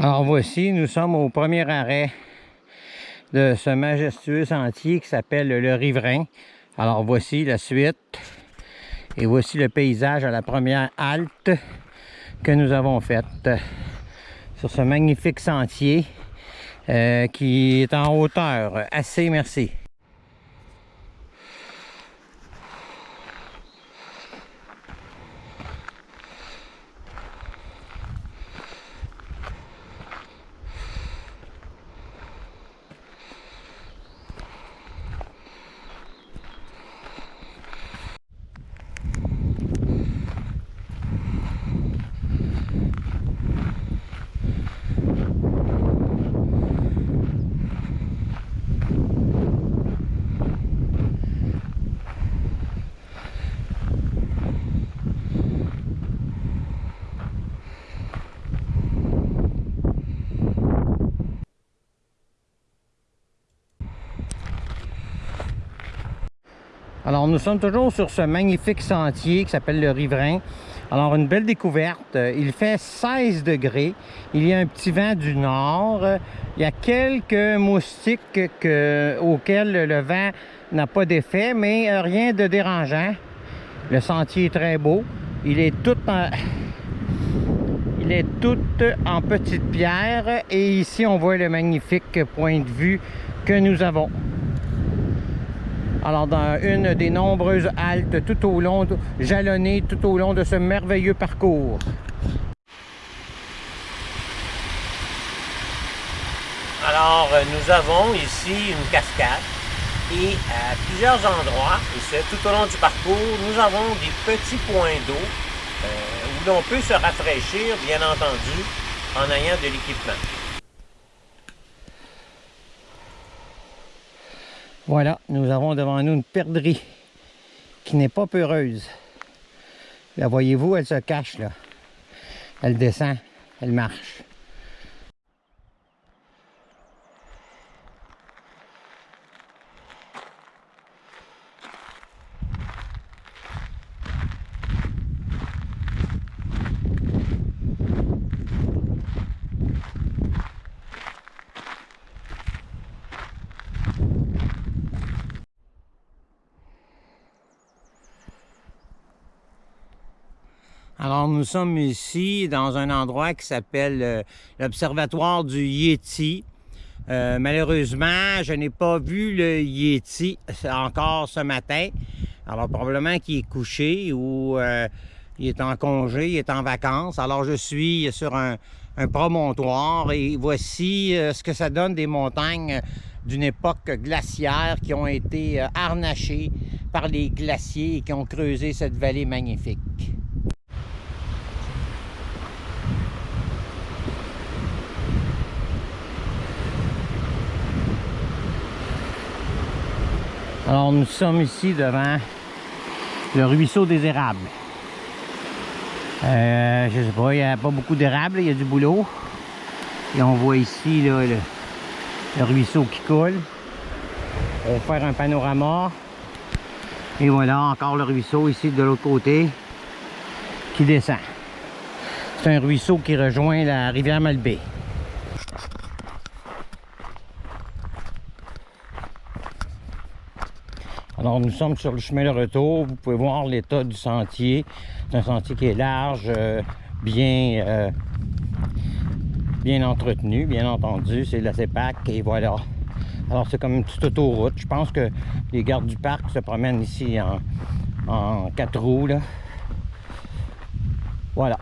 Alors voici, nous sommes au premier arrêt de ce majestueux sentier qui s'appelle le Riverain. Alors voici la suite et voici le paysage à la première halte que nous avons faite sur ce magnifique sentier euh, qui est en hauteur. Assez merci. Alors nous sommes toujours sur ce magnifique sentier qui s'appelle le Riverain. Alors une belle découverte, il fait 16 degrés, il y a un petit vent du nord, il y a quelques moustiques auxquels le vent n'a pas d'effet, mais rien de dérangeant. Le sentier est très beau, il est tout en... Il est tout en petites pierres et ici on voit le magnifique point de vue que nous avons. Alors, dans une des nombreuses haltes tout au long, jalonnées tout au long de ce merveilleux parcours. Alors, nous avons ici une cascade et à plusieurs endroits, et c'est tout au long du parcours, nous avons des petits points d'eau euh, où l'on peut se rafraîchir, bien entendu, en ayant de l'équipement. Voilà, nous avons devant nous une perdrix qui n'est pas peureuse. La voyez-vous, elle se cache là. Elle descend, elle marche. Alors, nous sommes ici dans un endroit qui s'appelle euh, l'Observatoire du Yeti. Euh, malheureusement, je n'ai pas vu le Yeti encore ce matin. Alors, probablement qu'il est couché ou euh, il est en congé, il est en vacances. Alors, je suis sur un, un promontoire et voici ce que ça donne des montagnes d'une époque glaciaire qui ont été harnachées par les glaciers et qui ont creusé cette vallée magnifique. Alors nous sommes ici devant le ruisseau des érables. Euh, je sais pas, il n'y a pas beaucoup d'érables, il y a du boulot. Et on voit ici le, ruisseau qui coule. On va faire un panorama. Et voilà encore le ruisseau ici de l'autre côté qui descend. C'est un ruisseau qui rejoint la rivière Malbaie. Alors nous sommes sur le chemin de retour. Vous pouvez voir l'état du sentier. C'est un sentier qui est large, euh, bien, euh, bien entretenu, bien entendu. C'est la CEPAC et voilà. Alors c'est comme une petite autoroute. Je pense que les gardes du parc se promènent ici en, en quatre roues. Là. Voilà.